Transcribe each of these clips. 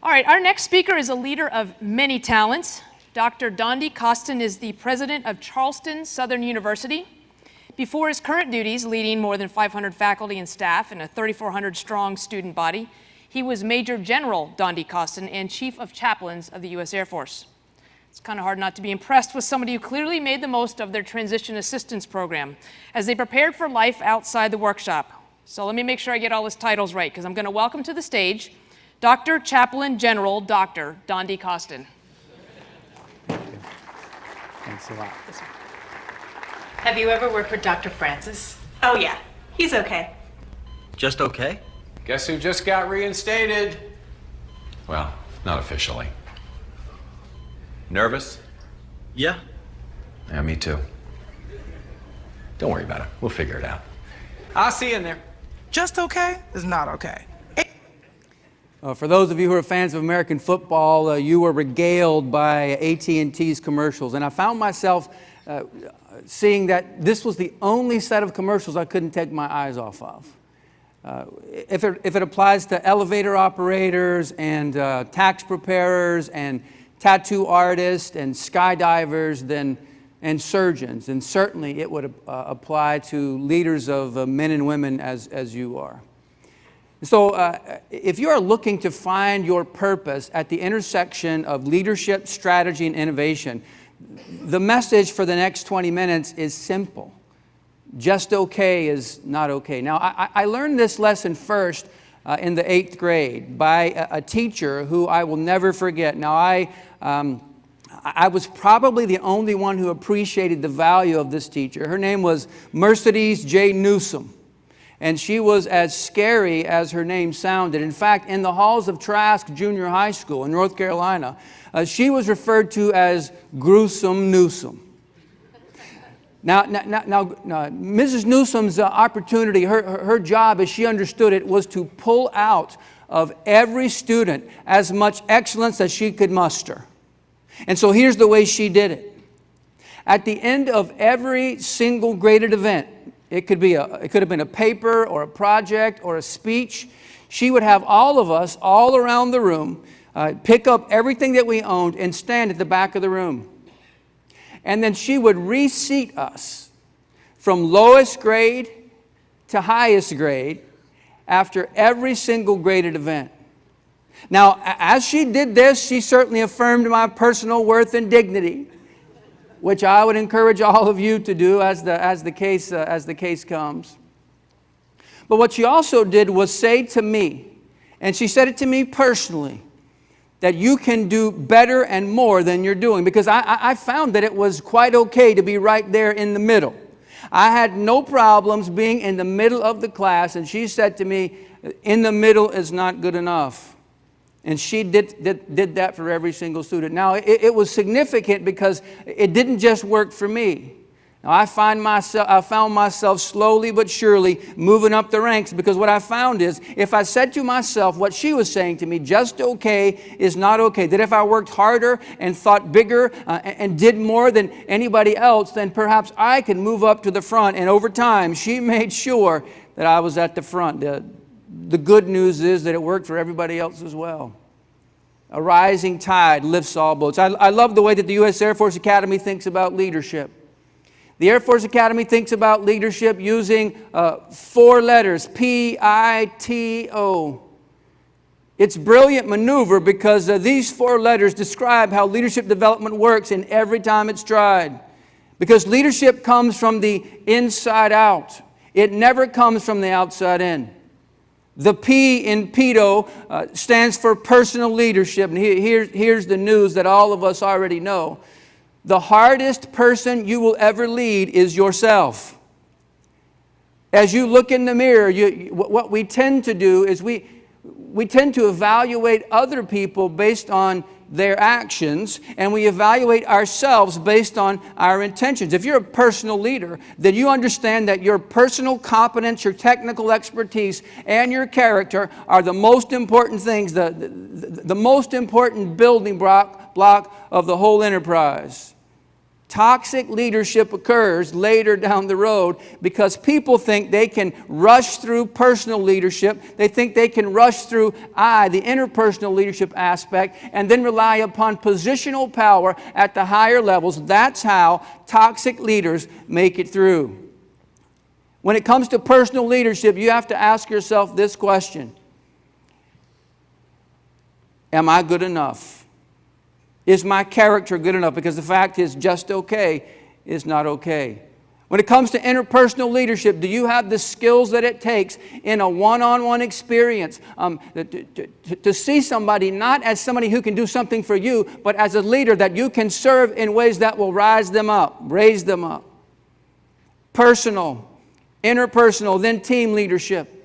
All right, our next speaker is a leader of many talents. Dr. Dondi Costin is the president of Charleston Southern University. Before his current duties, leading more than 500 faculty and staff and a 3,400 strong student body, he was Major General Dondi Costin and Chief of Chaplains of the U.S. Air Force. It's kind of hard not to be impressed with somebody who clearly made the most of their transition assistance program as they prepared for life outside the workshop. So let me make sure I get all his titles right because I'm going to welcome to the stage Dr. Chaplain General Dr. Dondi Costin. Thanks a lot. Have you ever worked with Dr. Francis? Oh, yeah. He's okay. Just okay? Guess who just got reinstated? Well, not officially. Nervous? Yeah. Yeah, me too. Don't worry about it. We'll figure it out. I'll see you in there. Just okay is not okay. Uh, for those of you who are fans of American football, uh, you were regaled by AT&T's commercials, and I found myself uh, seeing that this was the only set of commercials I couldn't take my eyes off of. Uh, if, it, if it applies to elevator operators and uh, tax preparers and tattoo artists and skydivers then, and surgeons, and certainly it would uh, apply to leaders of men and women as, as you are. So uh, if you are looking to find your purpose at the intersection of leadership, strategy, and innovation, the message for the next 20 minutes is simple. Just okay is not okay. Now, I, I learned this lesson first uh, in the eighth grade by a, a, teacher who I will never forget. Now, I, um, I was probably the only one who appreciated the value of this teacher. Her name was Mercedes J. Newsom and she was as scary as her name sounded. In fact, in the halls of Trask Junior High School in North Carolina, uh, she was referred to as Gruesome Newsom. Now, now, now, now Mrs. Newsom's uh, opportunity, her, her job as she understood it, was to pull out of every student as much excellence as she could muster. And so here's the way she did it. At the end of every single graded event, it could, be a, it could have been a paper or a project or a speech. She would have all of us all around the room uh, pick up everything that we owned and stand at the back of the room. And then she would reseat us from lowest grade to highest grade after every single graded event. Now, as she did this, she certainly affirmed my personal worth and dignity which I would encourage all of you to do as the, as the, case, uh, as the case comes. But what she also did was say to me, and she said it to me personally, that you can do better and more than you're doing because I, I found that it was quite okay to be right there in the middle. I had no problems being in the middle of the class and she said to me, in the middle is not good enough. And she did, did, did that for every single student. Now, it, it was significant because it didn't just work for me. Now, I, find myself, I found myself slowly but surely moving up the ranks because what I found is if I said to myself what she was saying to me, just okay is not okay, that if I worked harder and thought bigger uh, and did more than anybody else, then perhaps I could move up to the front. And over time, she made sure that I was at the front. The, the good news is that it worked for everybody else as well. A rising tide lifts all boats. I, I love the way that the U.S. Air Force Academy thinks about leadership. The Air Force Academy thinks about leadership using uh, four letters, P-I-T-O. It's brilliant maneuver because uh, these four letters describe how leadership development works and every time it's tried. Because leadership comes from the inside out. It never comes from the outside in. The P in PITO uh, stands for personal leadership. And here, here's the news that all of us already know. The hardest person you will ever lead is yourself. As you look in the mirror, you, what we tend to do is we, we tend to evaluate other people based on their actions and we evaluate ourselves based on our intentions. If you're a personal leader, then you understand that your personal competence, your technical expertise, and your character are the most important things, the, the, the most important building block, block of the whole enterprise. Toxic leadership occurs later down the road because people think they can rush through personal leadership. They think they can rush through I, the interpersonal leadership aspect, and then rely upon positional power at the higher levels. That's how toxic leaders make it through. When it comes to personal leadership, you have to ask yourself this question Am I good enough? Is my character good enough? Because the fact is, just okay is not okay. When it comes to interpersonal leadership, do you have the skills that it takes in a one on one experience um, to, to, to, see somebody not as somebody who can do something for you, but as a leader that you can serve in ways that will rise them up, raise them up? Personal, interpersonal, then team leadership.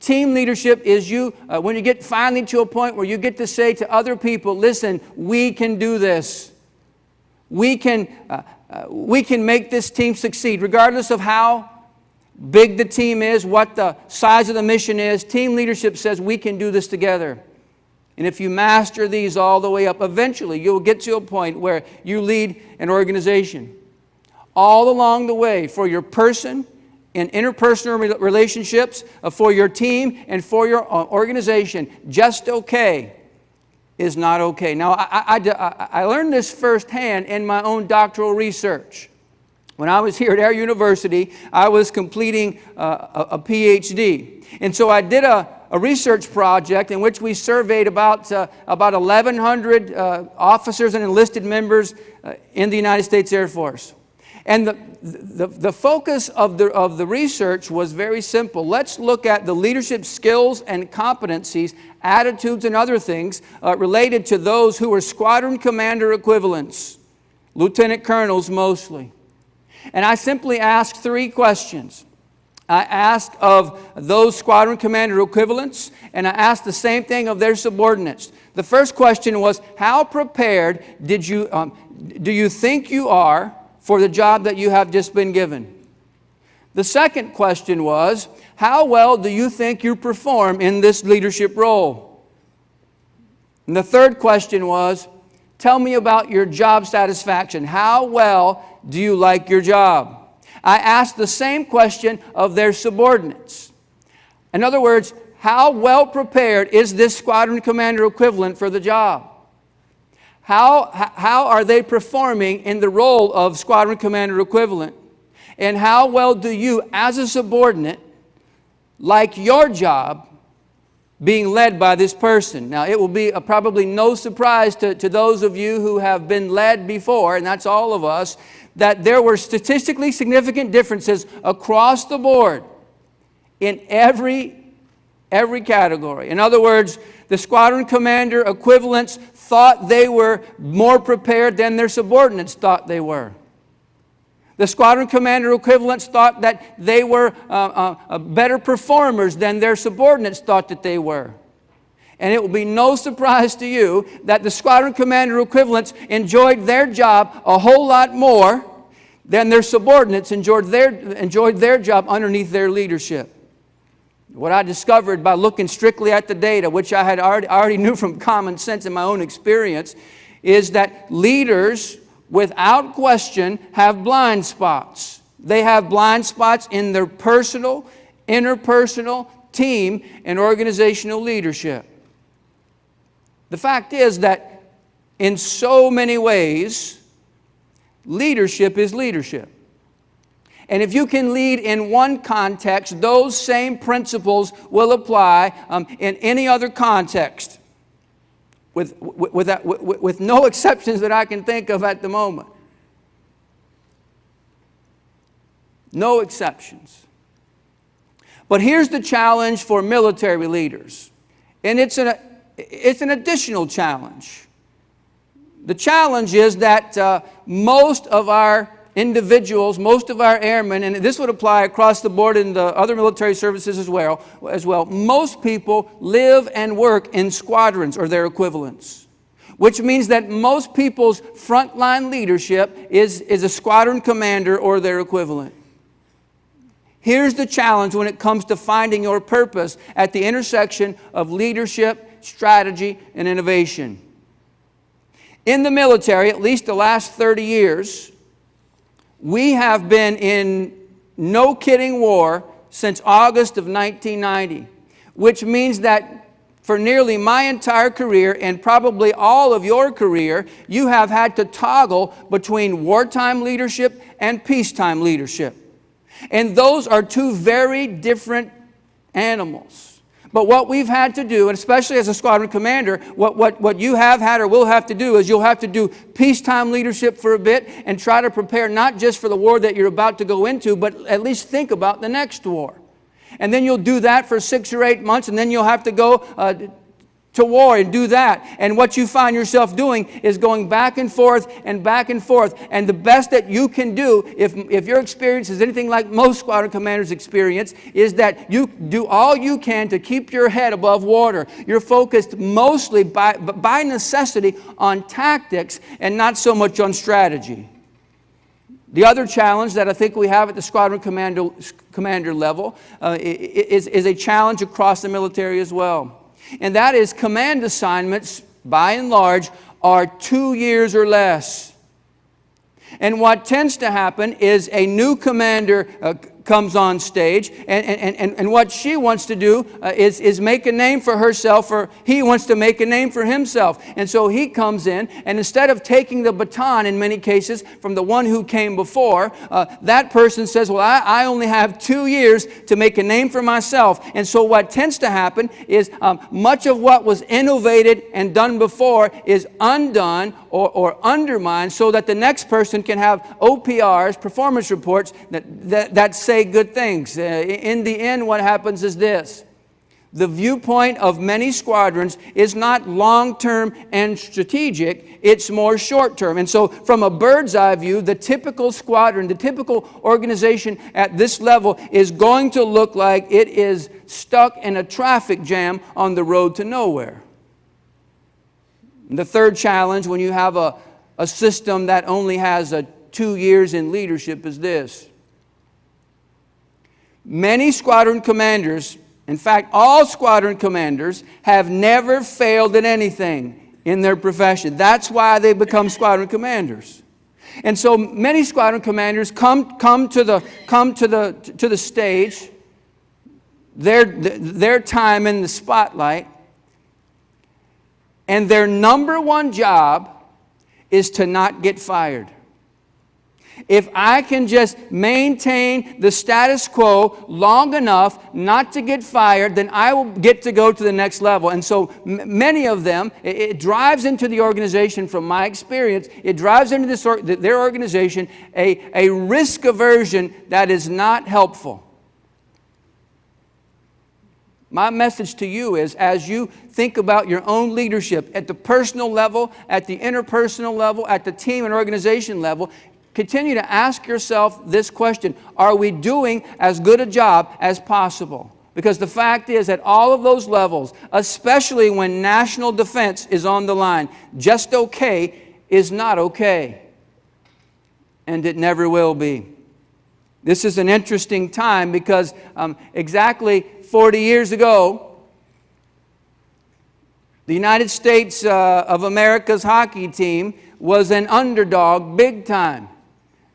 Team leadership is you, uh, when you get finally to a point where you get to say to other people, listen, we can do this. We can, uh, uh, we can make this team succeed, regardless of how big the team is, what the size of the mission is. Team leadership says we can do this together. And if you master these all the way up, eventually you'll get to a point where you lead an organization. All along the way, for your person, in interpersonal relationships, uh, for your team, and for your uh, organization. Just okay is not okay. Now, I, I, I learned this firsthand in my own doctoral research. When I was here at Air University, I was completing uh, a, a, PhD. And so I did a, a, research project in which we surveyed about, uh, about 1,100 uh, officers and enlisted members uh, in the United States Air Force. And the, the, the focus of the, of the research was very simple. Let's look at the leadership skills and competencies, attitudes and other things uh, related to those who were squadron commander equivalents, lieutenant colonels mostly. And I simply asked three questions. I asked of those squadron commander equivalents, and I asked the same thing of their subordinates. The first question was, how prepared did you, um, do you think you are for the job that you have just been given? The second question was, how well do you think you perform in this leadership role? And the third question was, tell me about your job satisfaction. How well do you like your job? I asked the same question of their subordinates. In other words, how well prepared is this squadron commander equivalent for the job? How, how are they performing in the role of squadron commander equivalent? And how well do you, as a subordinate, like your job being led by this person? Now, it will be a, probably no surprise to, to those of you who have been led before, and that's all of us, that there were statistically significant differences across the board in every, every category. In other words, the squadron commander equivalents thought they were more prepared than their subordinates thought they were. The squadron commander equivalents thought that they were uh, uh, uh, better performers than their subordinates thought that they were. And it will be no surprise to you that the squadron commander equivalents enjoyed their job a whole lot more than their subordinates enjoyed their, enjoyed their job underneath their leadership. What I discovered by looking strictly at the data, which I had already, already knew from common sense in my own experience, is that leaders, without question, have blind spots. They have blind spots in their personal, interpersonal, team, and organizational leadership. The fact is that in so many ways, leadership is leadership. And if you can lead in one context, those same principles will apply um, in any other context, with, with, with, that, with, with no exceptions that I can think of at the moment. No exceptions. But here's the challenge for military leaders, and it's an, it's an additional challenge. The challenge is that uh, most of our individuals, most of our airmen, and this would apply across the board in the other military services as well, as well, most people live and work in squadrons or their equivalents. Which means that most people's frontline leadership is, is a squadron commander or their equivalent. Here's the challenge when it comes to finding your purpose at the intersection of leadership, strategy, and innovation. in the military, at least the last 30 years, we have been in no kidding war since August of 1990, which means that for nearly my entire career and probably all of your career, you have had to toggle between wartime leadership and peacetime leadership. And those are two very different animals. But what we've had to do, and especially as a squadron commander, what, what, what you have had or will have to do is you'll have to do peacetime leadership for a bit and try to prepare not just for the war that you're about to go into, but at least think about the next war. And then you'll do that for six or eight months, and then you'll have to go uh, to war and do that. And what you find yourself doing is going back and forth and back and forth. And the best that you can do, if, if your experience is anything like most squadron commanders' experience, is that you do all you can to keep your head above water. You're focused mostly by, by necessity on tactics and not so much on strategy. The other challenge that I think we have at the squadron commander, commander level uh, is, is a challenge across the military as well and that is command assignments, by and large, are two years or less. And what tends to happen is a new commander uh, comes on stage, and, and, and, and what she wants to do uh, is, is make a name for herself, or he wants to make a name for himself. And so he comes in, and instead of taking the baton in many cases from the one who came before, uh, that person says, Well, I, I only have two years to make a name for myself. And so what tends to happen is um, much of what was innovated and done before is undone or, or undermined so that the next person can have OPRs, performance reports, that, that, that say good things. Uh, in the end, what happens is this. The viewpoint of many squadrons is not long-term and strategic, it's more short-term. And so from a bird's eye view, the typical squadron, the typical organization at this level is going to look like it is stuck in a traffic jam on the road to nowhere. The third challenge when you have a, a system that only has a two years in leadership is this. Many squadron commanders, in fact, all squadron commanders, have never failed at anything in their profession. That's why they become squadron commanders. And so many squadron commanders come, come, to, the, come to, the, to the stage, their, their time in the spotlight, and their number one job is to not get fired. If I can just maintain the status quo long enough not to get fired, then I will get to go to the next level. And so many of them, it, it, drives into the organization from my experience, it drives into this or their organization a, a risk aversion that is not helpful. My message to you is as you think about your own leadership at the personal level, at the interpersonal level, at the team and organization level, continue to ask yourself this question Are we doing as good a job as possible? Because the fact is, at all of those levels, especially when national defense is on the line, just okay is not okay. And it never will be. This is an interesting time because um, exactly 40 years ago, the United States uh, of America's hockey team was an underdog big time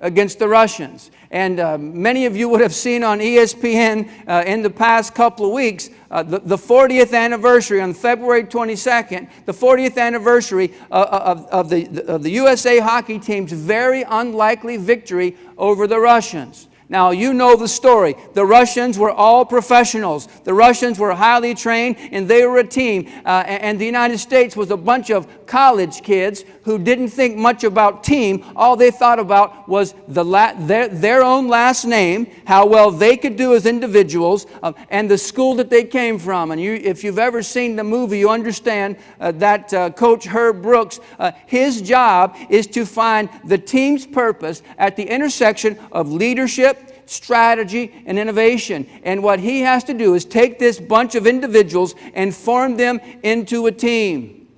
against the Russians. And uh, many of you would have seen on ESPN uh, in the past couple of weeks uh, the, the, 40th anniversary on February 22nd, the 40th anniversary uh, uh, of, of, the, of the USA hockey team's very unlikely victory over the Russians. Now, you know the story. The Russians were all professionals. The Russians were highly trained, and they were a team. Uh, and the United States was a bunch of college kids who didn't think much about team. All they thought about was the their, their own last name, how well they could do as individuals, uh, and the school that they came from. And you, if you've ever seen the movie, you understand uh, that uh, Coach Herb Brooks, uh, his job is to find the team's purpose at the intersection of leadership, strategy, and innovation. And what he has to do is take this bunch of individuals and form them into a team.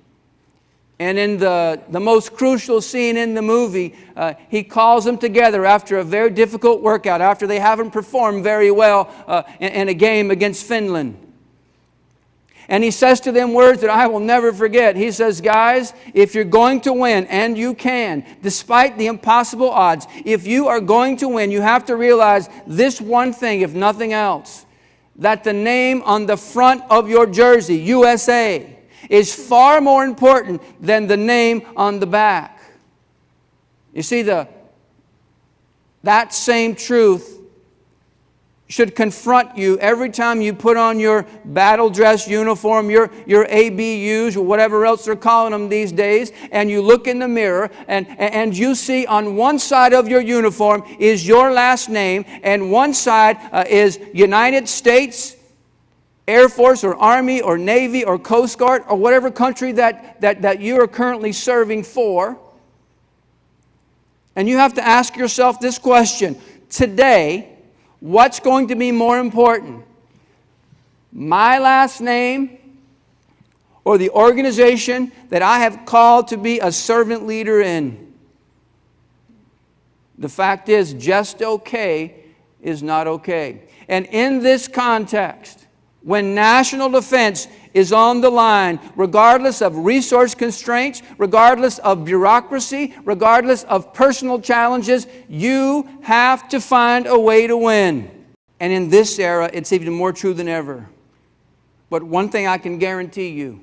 And in the, the most crucial scene in the movie, uh, he calls them together after a very difficult workout, after they haven't performed very well uh, in, in a game against Finland. And he says to them words that I will never forget. He says, Guys, if you're going to win, and you can, despite the impossible odds, if you are going to win, you have to realize this one thing, if nothing else that the name on the front of your jersey, USA, is far more important than the name on the back. You see, the, that same truth should confront you every time you put on your battle dress uniform, your, your ABUs, or whatever else they're calling them these days, and you look in the mirror and, and you see on one side of your uniform is your last name, and one side uh, is United States. Air Force or Army or Navy or Coast Guard or whatever country that, that, that you are currently serving for. And you have to ask yourself this question today, what's going to be more important? My last name or the organization that I have called to be a servant leader in? The fact is, just okay is not okay. And in this context, when national defense is on the line, regardless of resource constraints, regardless of bureaucracy, regardless of personal challenges, you have to find a way to win. And in this era, it's even more true than ever. But one thing I can guarantee you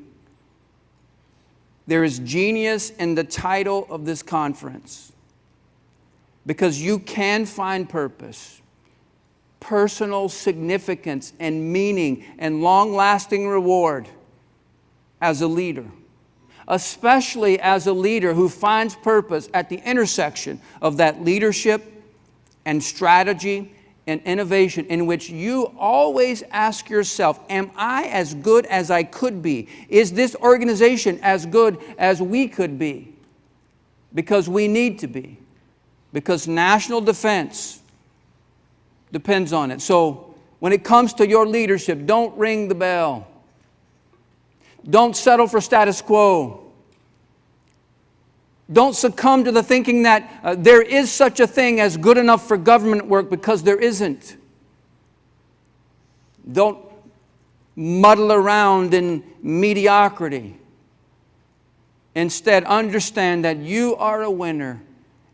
there is genius in the title of this conference because you can find purpose personal significance and meaning and long lasting reward as a leader. Especially as a leader who finds purpose at the intersection of that leadership and strategy and innovation, in which you always ask yourself, Am I as good as I could be? Is this organization as good as we could be? Because we need to be. Because national defense depends on it. So when it comes to your leadership, don't ring the bell. Don't settle for status quo. Don't succumb to the thinking that uh, there is such a thing as good enough for government work because there isn't. Don't muddle around in mediocrity. Instead, understand that you are a winner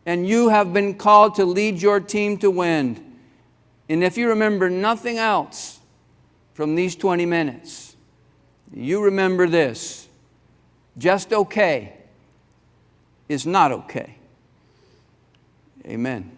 and you have been called to lead your team to win. And if you remember nothing else from these 20 minutes, you remember this just okay is not okay. Amen.